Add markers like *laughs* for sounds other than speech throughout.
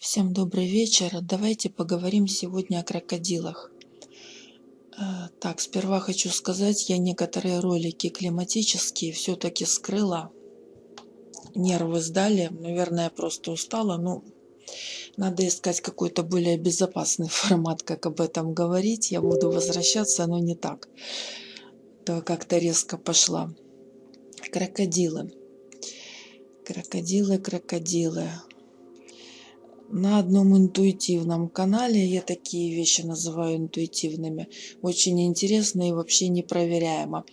Всем добрый вечер. Давайте поговорим сегодня о крокодилах. Э, так, сперва хочу сказать, я некоторые ролики климатические все-таки скрыла. Нервы сдали. Наверное, просто устала. Ну, надо искать какой-то более безопасный *laughs* формат, как об этом говорить. Я буду возвращаться, но не так. То как-то резко пошла. Крокодилы. Крокодилы, крокодилы на одном интуитивном канале, я такие вещи называю интуитивными, очень интересно и вообще непроверяемо.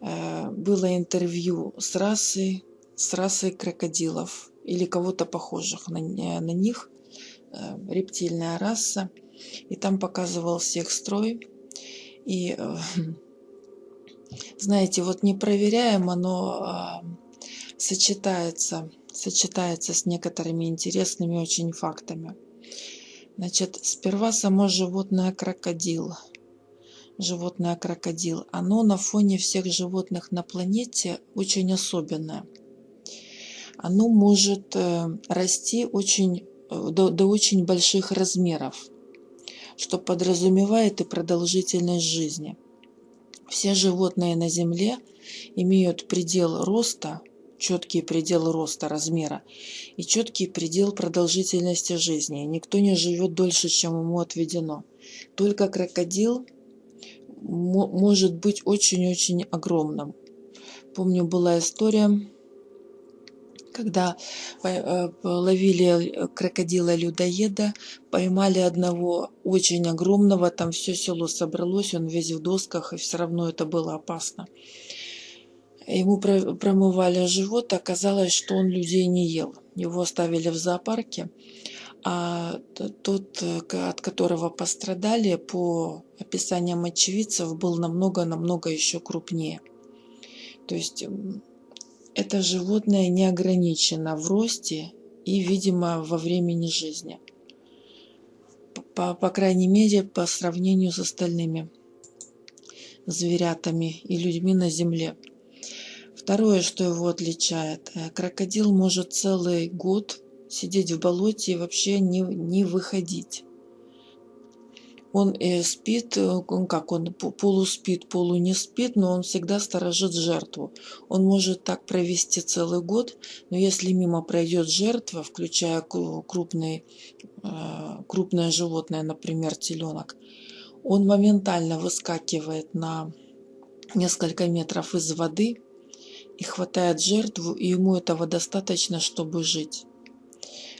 Э, было интервью с расой, с расой крокодилов или кого-то похожих на, на них, э, рептильная раса, и там показывался их строй. И э, *laughs* знаете, вот непроверяемо, но сочетается сочетается с некоторыми интересными очень фактами. Значит, сперва само животное крокодил. Животное крокодил. Оно на фоне всех животных на планете очень особенное. Оно может э, расти очень, э, до, до очень больших размеров, что подразумевает и продолжительность жизни. Все животные на Земле имеют предел роста четкий предел роста, размера и четкий предел продолжительности жизни. Никто не живет дольше, чем ему отведено. Только крокодил может быть очень-очень огромным. Помню, была история, когда э, ловили крокодила-людоеда, поймали одного очень огромного, там все село собралось, он весь в досках, и все равно это было опасно. Ему промывали живот, оказалось, что он людей не ел. Его оставили в зоопарке, а тот, от которого пострадали, по описаниям очевидцев, был намного-намного еще крупнее. То есть это животное не ограничено в росте и, видимо, во времени жизни. По, по крайней мере, по сравнению с остальными зверятами и людьми на Земле. Второе, что его отличает, э, крокодил может целый год сидеть в болоте и вообще не, не выходить. Он э, спит, э, как он полуспит, полу не спит, но он всегда сторожит жертву. Он может так провести целый год, но если мимо пройдет жертва, включая крупный, крупное животное, например, теленок, он моментально выскакивает на несколько метров из воды и хватает жертву, и ему этого достаточно, чтобы жить.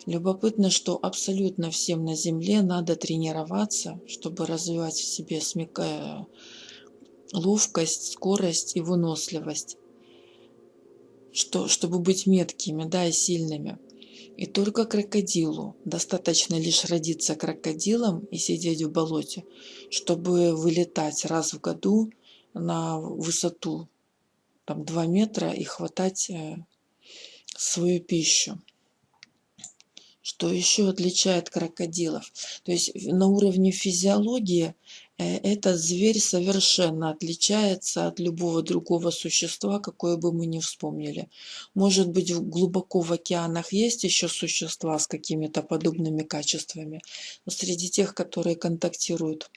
Любопытно, что абсолютно всем на Земле надо тренироваться, чтобы развивать в себе смекая ловкость, скорость и выносливость, что, чтобы быть меткими да, и сильными. И только крокодилу достаточно лишь родиться крокодилом и сидеть в болоте, чтобы вылетать раз в году на высоту там 2 метра и хватать э, свою пищу. Что еще отличает крокодилов? То есть на уровне физиологии э, этот зверь совершенно отличается от любого другого существа, какое бы мы ни вспомнили. Может быть, глубоко в океанах есть еще существа с какими-то подобными качествами, но среди тех, которые контактируют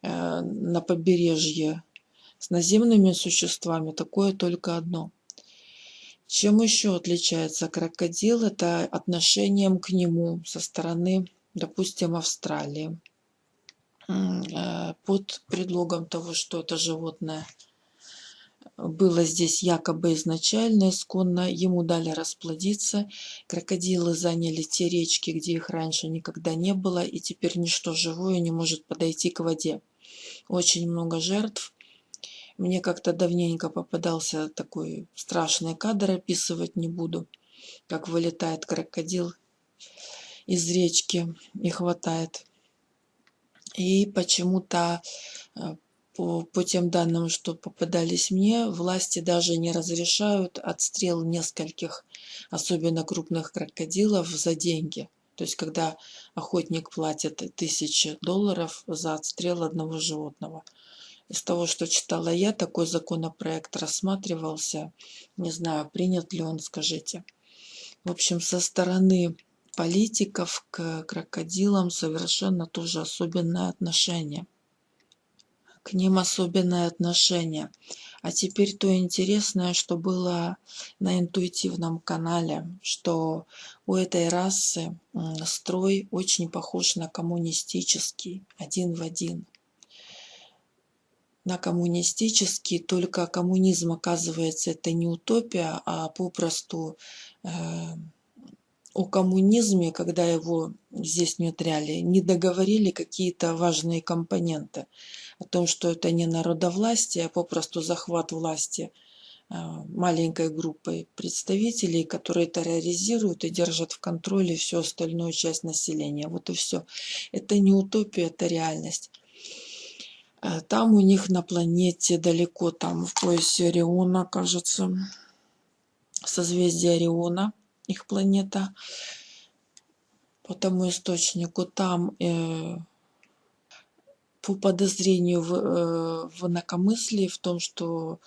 э, на побережье с наземными существами такое только одно. Чем еще отличается крокодил? Это отношением к нему со стороны, допустим, Австралии. Э, под предлогом того, что это животное было здесь якобы изначально, исконно, ему дали расплодиться. Крокодилы заняли те речки, где их раньше никогда не было, и теперь ничто живое не может подойти к воде. Очень много жертв, мне как-то давненько попадался такой страшный кадр, описывать не буду, как вылетает крокодил из речки и хватает. И почему-то э, по, по тем данным, что попадались мне, власти даже не разрешают отстрел нескольких, особенно крупных крокодилов, за деньги. То есть, когда охотник платит тысячи долларов за отстрел одного животного – из того, что читала я, такой законопроект рассматривался. Не знаю, принят ли он, скажите. В общем, со стороны политиков к крокодилам совершенно тоже особенное отношение. К ним особенное отношение. А теперь то интересное, что было на интуитивном канале, что у этой расы строй очень похож на коммунистический, один в один. На коммунистический, только коммунизм, оказывается, это не утопия, а попросту э, о коммунизме, когда его здесь внедряли, не договорили какие-то важные компоненты о том, что это не народовластие, а попросту захват власти а, маленькой группой представителей, которые терроризируют и держат в контроле всю остальную часть населения. Вот и все. Это не утопия, это реальность. А, там у них на планете далеко, там в поясе Ориона, кажется, созвездие Ориона, их планета. По тому источнику там э, по подозрению в, э, в инакомыслии, в том, что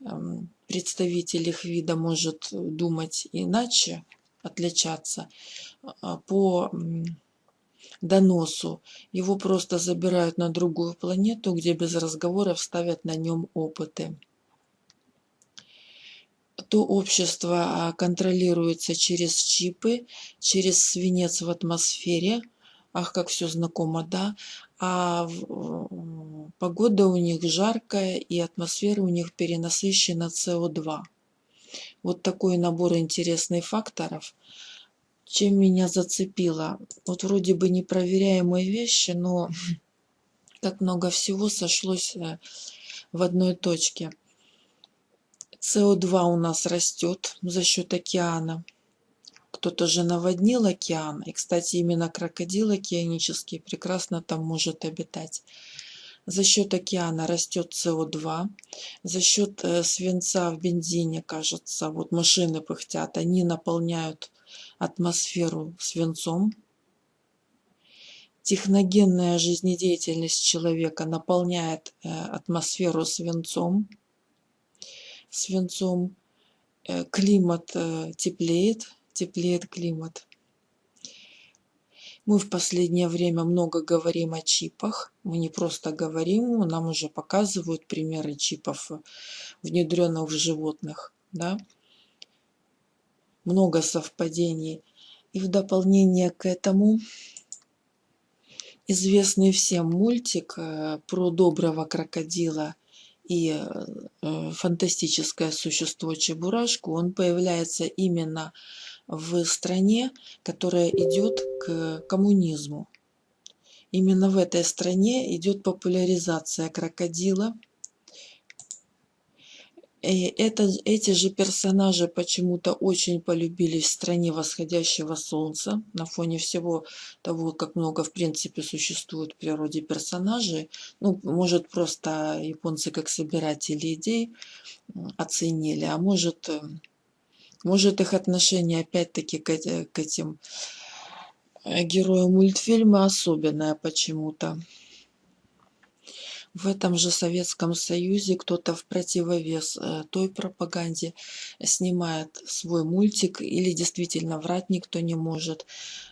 эм, представитель их вида может думать иначе, отличаться, а, по доносу его просто забирают на другую планету, где без разговоров ставят на нем опыты. То общество а, контролируется через чипы, через свинец в атмосфере, ах, как все знакомо, да, а погода у них жаркая и атмосфера у них перенасыщена СО2. Вот такой набор интересных факторов. Чем меня зацепило? Вот вроде бы непроверяемые вещи, но как много всего сошлось э, в одной точке. СО2 у нас растет за счет океана кто-то же наводнил океан. И, кстати, именно крокодил океанический прекрасно там может обитать. За счет океана растет СО2, за счет э, свинца в бензине, кажется, вот машины пыхтят, они наполняют атмосферу свинцом. Техногенная жизнедеятельность человека наполняет э, атмосферу свинцом. Свинцом э, климат теплеет, теплеет климат. Мы в последнее время много говорим о чипах. Мы не просто говорим, нам уже показывают примеры чипов, внедренных в животных. Да? Много совпадений. И в дополнение к этому известный всем мультик э, про доброго крокодила и э, фантастическое существо Чебурашку, он появляется именно в стране, которая идет к коммунизму. Именно в этой стране идет популяризация крокодила. И это, эти же персонажи почему-то очень полюбились в стране восходящего солнца. На фоне всего того, как много в принципе существует в природе персонажей. Ну, может просто японцы как собиратели идей оценили, а может может, их отношение опять-таки к, к этим э, героям мультфильма особенное почему-то. В этом же Советском Союзе кто-то в противовес э, той пропаганде снимает свой мультик, или действительно врать никто не может.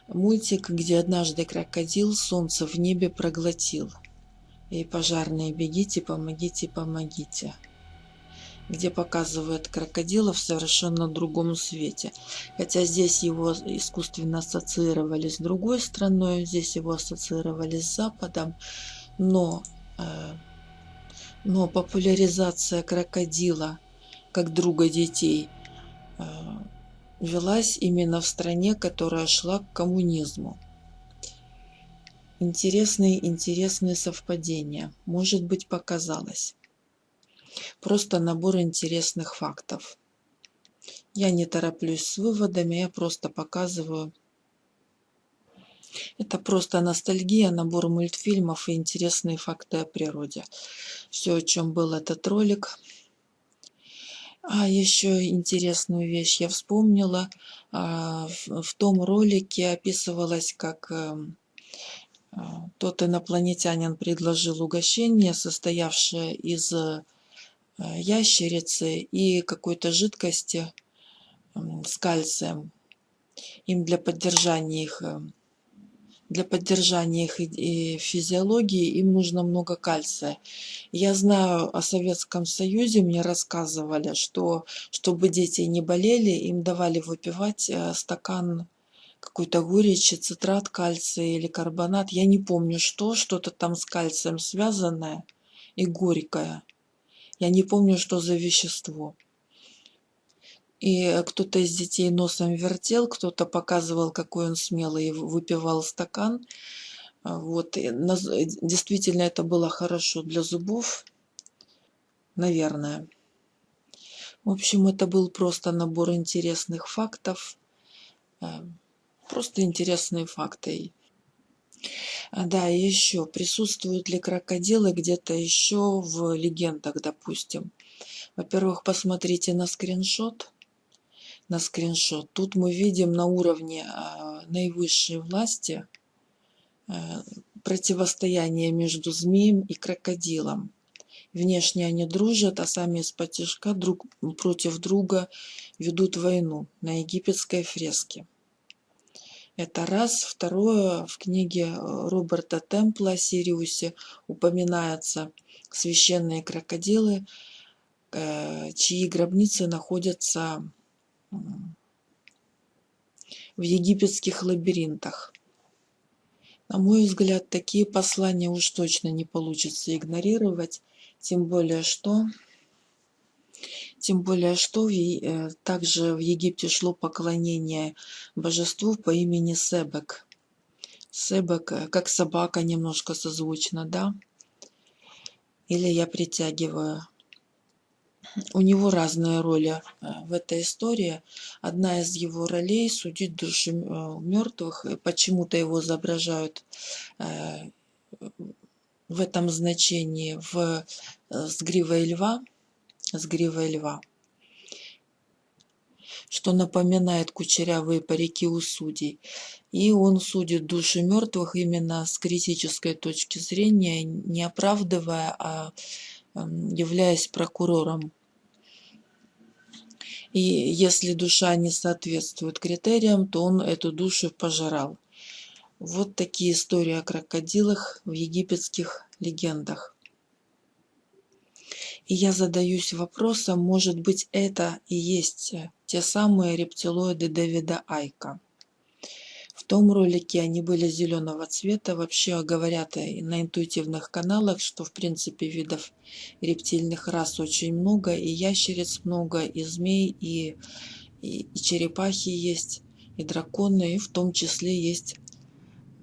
Мультик, где однажды крокодил солнце в небе проглотил. И пожарные бегите, помогите, помогите где показывает крокодила в совершенно другом свете. Хотя здесь его искусственно ассоциировали с другой страной, здесь его ассоциировали с Западом, но, но популяризация крокодила как друга детей э, велась именно в стране, которая шла к коммунизму. Интересные, интересные совпадения. Может быть, показалось. Просто набор интересных фактов. Я не тороплюсь с выводами, я просто показываю. Это просто ностальгия, набор мультфильмов и интересные факты о природе. Все, о чем был этот ролик. А еще интересную вещь я вспомнила. А, в том ролике описывалось, как эм, а, тот инопланетянин предложил угощение, состоявшее из Э, ящерицы и какой-то жидкости с кальцием. им для поддержания их э, для поддержания их физиологии им нужно много кальция. Я знаю о Советском Союзе, мне рассказывали, что чтобы дети не болели, им давали выпивать э, стакан какой-то горечи, цитрат кальция или карбонат. Я не помню что, что-то там с кальцием связанное и горькое. Я не помню, что за вещество. И кто-то из детей носом вертел, кто-то показывал, какой он смелый, выпивал стакан. А, вот. И действительно, это было хорошо для зубов, наверное. В общем, это был просто набор интересных фактов. Э, просто интересные факты. А, да, и еще, присутствуют ли крокодилы где-то еще в легендах, допустим. Во-первых, посмотрите на скриншот на скриншот. Тут мы видим на уровне а, наивысшей власти а, противостояние между змеем и крокодилом. Внешне они дружат, а сами из-под друг против друга ведут войну на египетской фреске. Это раз. Второе, в книге Роберта Темпла о Сириусе упоминаются священные крокодилы, э, чьи гробницы находятся в египетских лабиринтах. На мой взгляд, такие послания уж точно не получится игнорировать, тем более что, тем более что э, также в Египте шло поклонение божеству по имени Себек. Себек, э, как собака, немножко созвучно, да? Или я притягиваю у него разные роли э, в этой истории. Одна из его ролей – судить души э, мертвых. Почему-то его изображают э, в этом значении в, с гривой льва. С гривой льва что напоминает кучерявые парики у судей. И он судит души мертвых именно с критической точки зрения, не оправдывая, а являясь прокурором и если душа не соответствует критериям, то он эту душу пожирал. Вот такие истории о крокодилах в египетских легендах. И я задаюсь вопросом, может быть это и есть те самые рептилоиды Дэвида Айка том ролике они были зеленого цвета. Вообще говорят на интуитивных каналах, что в принципе видов рептильных рас очень много. И ящериц много, и змей, и, и, и черепахи есть, и драконы, и в том числе есть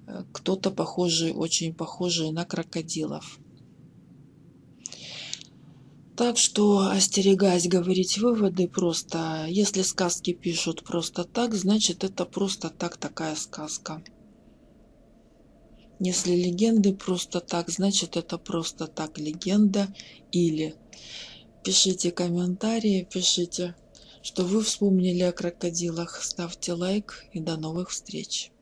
э, кто-то похожий, очень похожий на крокодилов. Так что остерегаясь говорить выводы просто, если сказки пишут просто так, значит это просто так такая сказка. Если легенды просто так, значит это просто так легенда или. Пишите комментарии, пишите, что вы вспомнили о крокодилах. Ставьте лайк и до новых встреч.